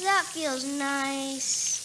That feels nice.